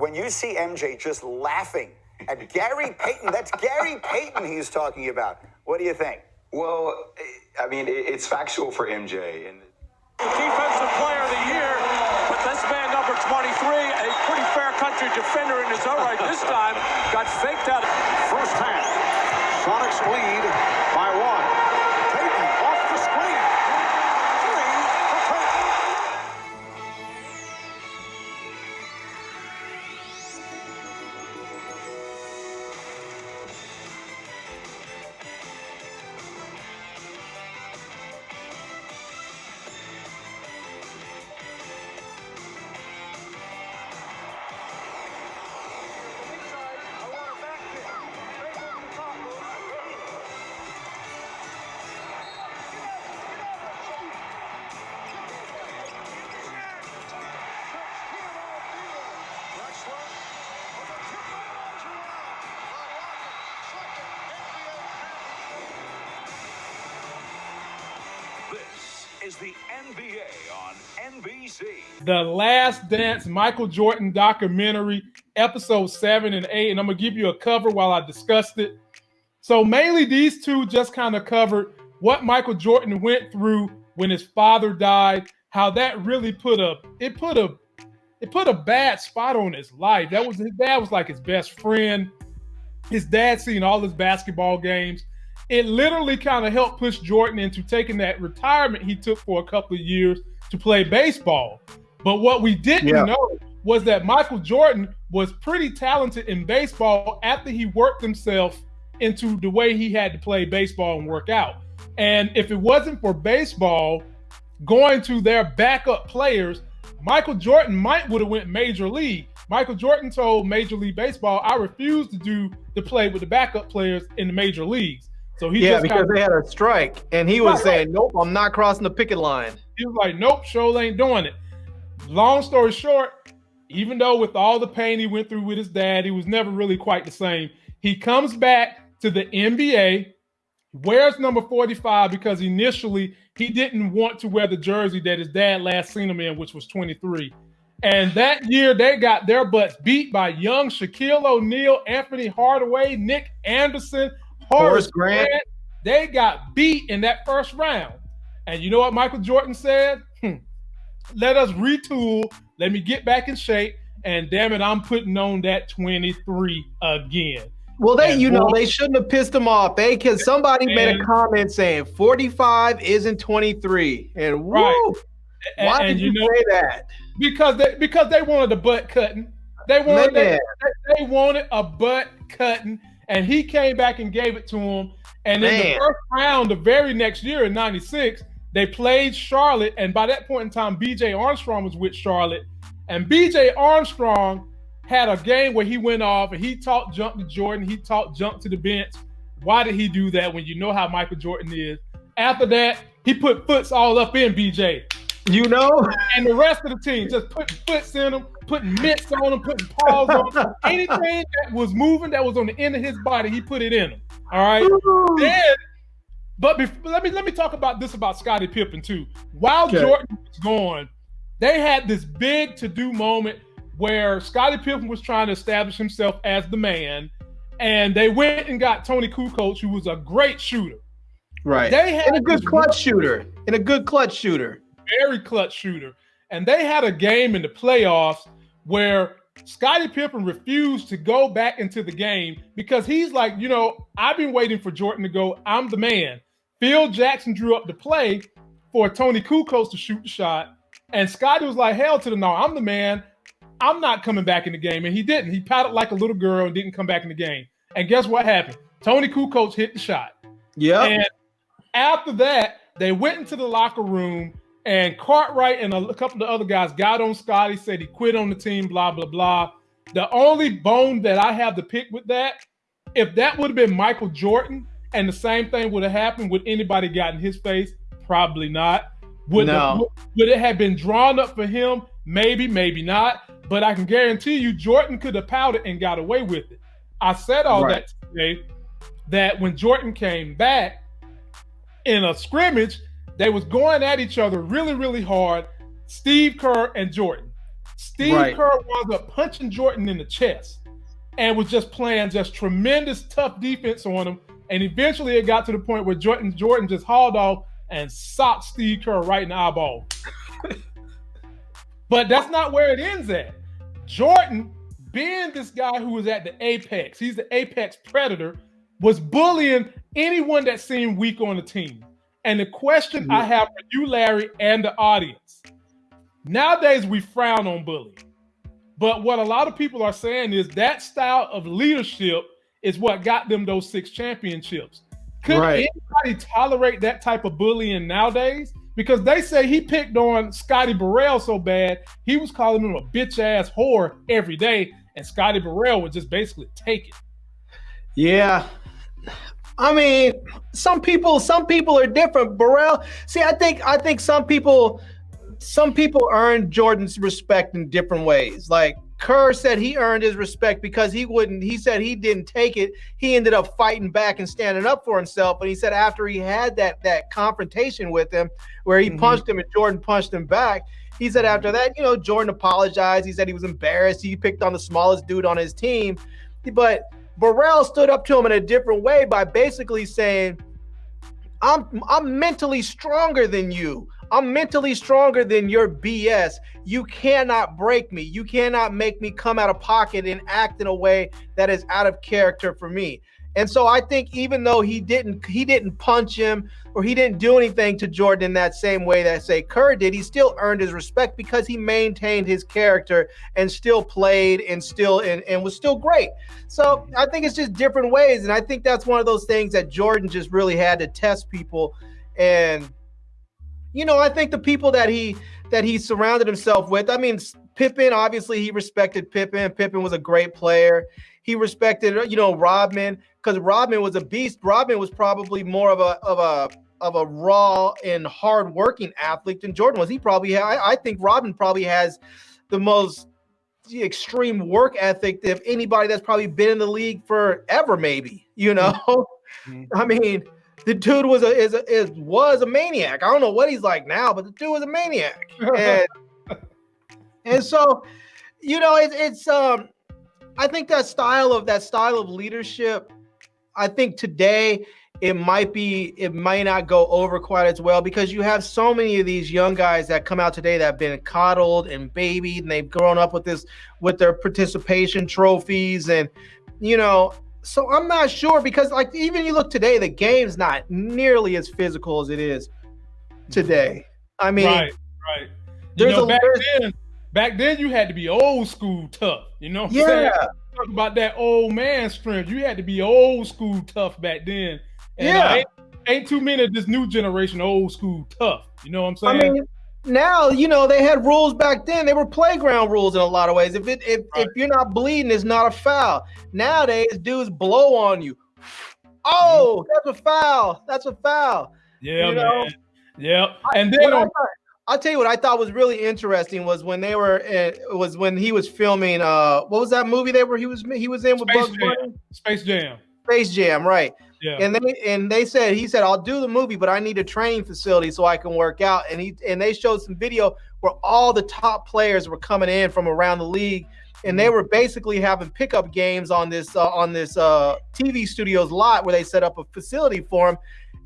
when you see MJ just laughing at Gary Payton, that's Gary Payton he's talking about. What do you think? Well, I mean, it's factual for MJ. And defensive player of the year, but this man, number 23, a pretty fair country defender in his own right. This time, got faked out. First half, Sonics lead by one. The Last Dance Michael Jordan documentary, episode seven and eight. And I'm going to give you a cover while I discussed it. So, mainly these two just kind of covered what Michael Jordan went through when his father died, how that really put a it put a it put a bad spot on his life. That was his dad was like his best friend. His dad seen all his basketball games. It literally kind of helped push Jordan into taking that retirement he took for a couple of years to play baseball. But what we didn't Yeah. know was that Michael Jordan was pretty talented in baseball after he worked himself into the way he had to play baseball and work out. And if it wasn't for baseball going to their backup players, Michael Jordan might would have went major league. Michael Jordan told Major League Baseball, "I refuse to do to play with the backup players in the major leagues." So he Yeah, because kinda, they had a strike, and he was Right, saying, "Nope, I'm not crossing the picket line." he was like, "Nope, Shoal ain't doing it." Long story short, even though with all the pain he went through with his dad, he was never really quite the same. He comes back to the NBA, wears number 45 because initially he didn't want to wear the jersey that his dad last seen him in, which was 23. And that year they got their butts beat by young Shaquille O'Neal, Anthony Hardaway, Nick Anderson, Horace Horace Grant. Grant. They got beat in that first round. And you know what Michael Jordan said? Hmm. Let us retool. Let me get back in shape. And damn it, I'm putting on that 23 again. Well, they, And you know, they shouldn't have pissed him off, eh? Because somebody made a comment saying 45 isn't 23, and woo, Right. And, why and did you you know say that? because they because they wanted a butt cutting. They wanted they- they wanted a butt cutting, and he came back and gave it to him. And in the first round, the very next year in '96, they played Charlotte, and by that point in time, B.J. Armstrong was with Charlotte, and B.J. Armstrong had a game where he went off and he talked junk to Jordan, he talked junk to the bench. Why did he do that when you know how Michael Jordan is? After that, he put foots all up in BJ You know, and the rest of the team just putting foots in him, putting mitts on him, putting paws on him. Anything that was moving that was on the end of his body, he put it in him. All right. Then, but bef- let me let me talk about this about Scottie Pippen too. While Okay. Jordan was gone, they had this big to do moment where Scottie Pippen was trying to establish himself as the man, and they went and got Toni Kukoc, who was a great shooter. right? They had and a good clutch shooter, and a good clutch shooter. Very clutch shooter. And they had a game in the playoffs where Scottie Pippen refused to go back into the game because he's like, you know, I've been waiting for Jordan to go. I'm the man. Phil Jackson drew up the play for Toni Kukoc to shoot the shot. And Scottie was like, hell to the no, I'm the man. I'm not coming back in the game. And he didn't. He pouted like a little girl and didn't come back in the game. And guess what happened? Toni Kukoc hit the shot. Yeah. And after that, they went into the locker room, and Cartwright and a couple of other guys got on Scottie, said he quit on the team, blah, blah, blah. The only bone that I have to pick with that, if that would have been Michael Jordan and the same thing would have happened, would anybody got in his face? Probably not. Would, the- would it have been drawn up for him? Maybe, maybe not. But I can guarantee you, Jordan could have pouted and got away with it. I said all Right. that to say that when Jordan came back in a scrimmage, they was going at each other really, really hard. Steve Kerr and Jordan. Steve Right. Kerr wound up punching Jordan in the chest and was just playing just tremendous tough defense on him. And eventually it got to the point where Jordan Jordan just hauled off and socked Steve Kerr right in the eyeball. but that's not where it ends at. Jordan, being this guy who was at the apex, he's the apex predator, was bullying anyone that seemed weak on the team. And the question I have for you, Larry, and the audience nowadays we frown on bullying. But what a lot of people are saying is that style of leadership is what got them those six championships. Could Right. anybody tolerate that type of bullying nowadays? Because they say he picked on Scotty Burrell so bad, he was calling him a bitch ass whore every day, and Scotty Burrell would just basically take it. Yeah. I mean, some people, some people are different. Burrell. See, I think, I think some people, some people earn Jordan's respect in different ways. Like Kerr said, he earned his respect because he wouldn't. He said he didn't take it. He ended up fighting back and standing up for himself. But he said after he had that that confrontation with him, where he Mhm. punched him and Jordan punched him back. He said after that, you know, Jordan apologized. He said he was embarrassed. He picked on the smallest dude on his team, but Burrell stood up to him in a different way by basically saying, I'm I'm mentally stronger than you. I'm mentally stronger than your BS. You cannot break me. You cannot make me come out of pocket and act in a way that is out of character for me. And so I think even though he didn't he didn't punch him or he didn't do anything to Jordan in that same way that say Kerr did, he still earned his respect because he maintained his character and still played and still and, and was still great. So I think it's just different ways. And I think that's one of those things that Jordan just really had to test people. And you know, I think the people that he that he surrounded himself with, I mean, Pippen, obviously he respected Pippen. Pippen was a great player. He respected, you know, Rodman because Rodman was a beast. Rodman was probably more of a of a of a raw and hard working athlete than Jordan was. He probably had, I, I think Rodman probably has the most extreme work ethic of anybody that's probably been in the league forever, maybe. You know, Mhm. I mean, the dude was a is a is was a maniac. I don't know what he's like now, but the dude was a maniac. And and so, you know, it's it's um I think that style of that style of leadership, I think today it might be it might not go over quite as well because you have so many of these young guys that come out today that have been coddled and babied and they've grown up with this with their participation trophies and you know so I'm not sure because like even you look today the game's not nearly as physical as it is today. I mean right, right. You there's know, a- back then, back then you had to be old school tough. You know what I'm saying? Talk about that old man strength. You had to be old school tough back then. And uh, Yeah. ain't, ain't too many of this new generation old school tough. You know what I'm I saying? mean, now you know they had rules back then. They were playground rules in a lot of ways. If it if, Right. if you're not bleeding, it's not a foul. Nowadays, dudes blow on you. Oh, that's a foul. That's a foul. yeah, you man. know, Yep. And then on, I'll tell you what I thought was really interesting was when they were in, was when he was filming. Uh, what was that movie they were he was he was in with Space Bugs Jam. Bunny? Space Jam. Space Jam, right? Yeah. And they and they said he said I'll do the movie, but I need a training facility so I can work out. And he and they showed some video where all the top players were coming in from around the league, and they were basically having pickup games on this uh, on this uh, TV studios lot where they set up a facility for them.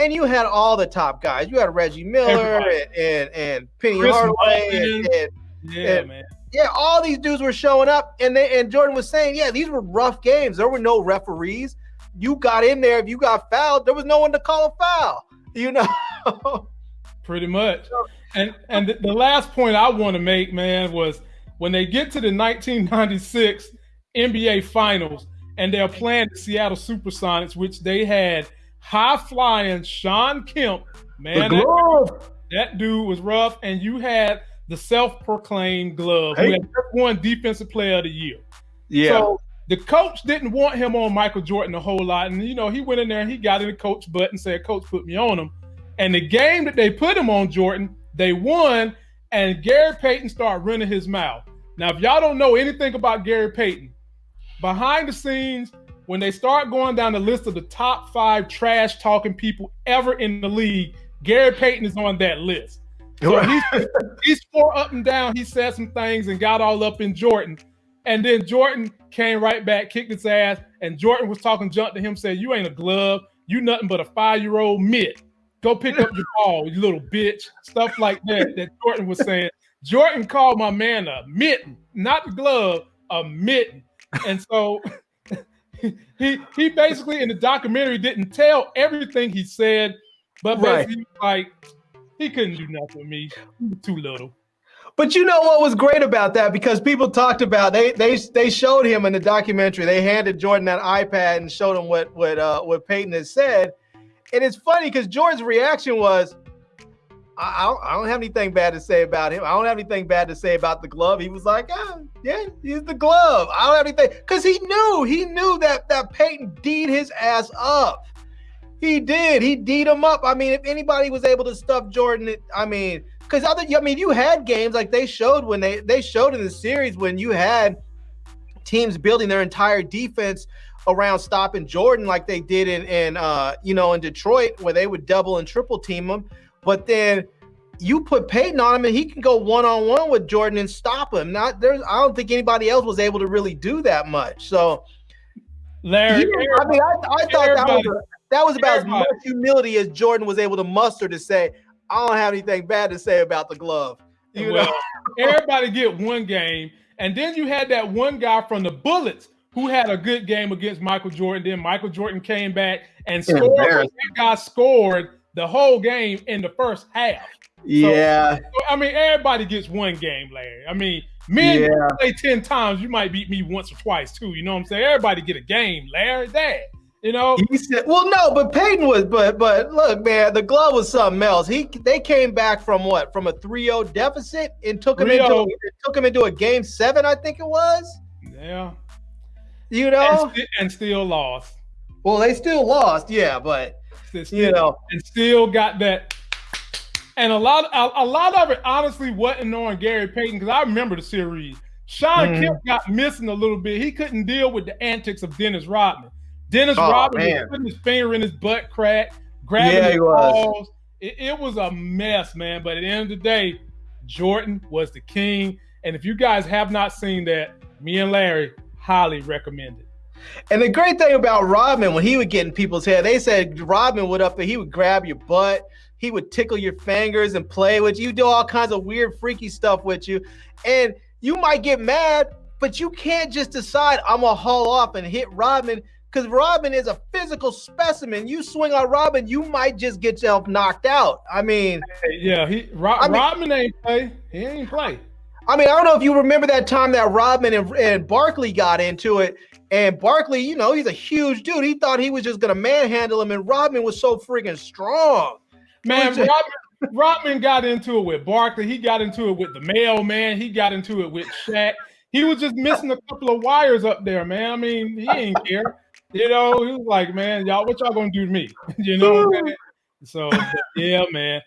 And you had all the top guys. You had Reggie Miller and, and and Penny Chris Hardaway and, and yeah, man. yeah, all these dudes were showing up, and they and Jordan was saying, yeah, these were rough games. There were no referees. You got in there. If you got fouled, there was no one to call a foul. You know. Pretty much. And and the, the last point I want to make, man, was when they get to the 1996 NBA Finals and they're playing the Seattle SuperSonics, which they had high flying Shawn Kemp. Man, that, glove. that dude was rough. And you had the self proclaimed glove, Hey. had won Defensive Player of the Year. Yeah. So the coach didn't want him on Michael Jordan a whole lot. And, you know, he went in there and he got in the coach butt and said, Coach, put me on him. And the game that they put him on Jordan, they won. And Gary Payton started running his mouth. Now, if y'all don't know anything about Gary Payton, behind the scenes, when they start going down the list of the top five trash talking people ever in the league, Gary Payton is on that list. So he's, he's four up and down. He said some things and got all up in Jordan. And then Jordan came right back, kicked his ass, and Jordan was talking junk to him, said, You ain't a glove. You nothing but a five-year-old mitt. Go pick up your ball, you little bitch. Stuff like that that Jordan was saying. Jordan called my man a mitten, not the glove, a mitten. And so he he basically in the documentary didn't tell everything he said, but Right. basically like he couldn't do nothing with me. Too little. But you know what was great about that? Because people talked about they they they showed him in the documentary. They handed Jordan that iPad and showed him what what uh, what Payton had said. And it's funny because Jordan's reaction was, I, don't, I don't have anything bad to say about him. I don't have anything bad to say about the glove. He was like, ah, yeah, he's the glove. I don't have anything because he knew he knew that that Payton D'd his ass up. He did. He D'd him up. I mean, if anybody was able to stuff Jordan, it- I mean, because other, I mean, you had games like they showed when they they showed in the series when you had teams building their entire defense around stopping Jordan like they did in in uh you know in Detroit where they would double and triple team him, but then you put Payton on him and he can go one on one with Jordan and stop him. Not there's I don't think anybody else was able to really do that much. So Larry, he- I mean, I, I thought that was, everybody- that was about as much humility as Jordan was able to muster to say, I don't have anything bad to say about the glove. You well, know, everybody get one game, and then you had that one guy from the Bullets who had a good game against Michael Jordan. Then Michael Jordan came back and scored. but That guy scored the whole game in the first half. yeah, So, I mean, everybody gets one game, Larry. I mean, men Yeah. play ten times. You might beat me once or twice too. You know what I'm saying? Everybody get a game, Larry. That you know. He said, "Well, no, but Payton was, but but look, man, the glove was something else. He they came back from what from a 3-0 deficit and took him into 3-0. took him into a game seven, I think it was. Yeah. You And, know, and still lost. well, they still lost, yeah, but Still- you know, and still got that. And a lot, a, a lot of it honestly wasn't on Gary Payton because I remember the series. Shawn Mhm. Kemp got missing a little bit. He couldn't deal with the antics of Dennis Rodman. Dennis Oh, Rodman man. was putting his finger in his butt crack, grabbing Yeah, his he was. balls. It, it was a mess, man. But at the end of the day, Jordan was the king. And if you guys have not seen that, me and Larry highly recommend it. And the great thing about Rodman, when he would get in people's head, they said Rodman would up there, he would grab your butt, he would tickle your fingers and play with you, do all kinds of weird, freaky stuff with you. And you might get mad, but you can't just decide I'm gonna haul off and hit Rodman because Rodman is a physical specimen. You swing on Rodman, you might just get yourself knocked out. I mean, Yeah, he Ro- I mean- Rodman ain't play. He ain't play. I mean, I don't know if you remember that time that Rodman and, and Barkley got into it. And Barkley, you know, he's a huge dude. He thought he was just gonna manhandle him, and Rodman was so freaking strong. Man, Rodman, Rodman got into it with Barkley. He got into it with the mailman. He got into it with Shaq. He was just missing a couple of wires up there, man. I mean, he ain't care. You know, he was like, man, y'all, what y'all gonna do to me? you know what I'm saying? So, yeah, man.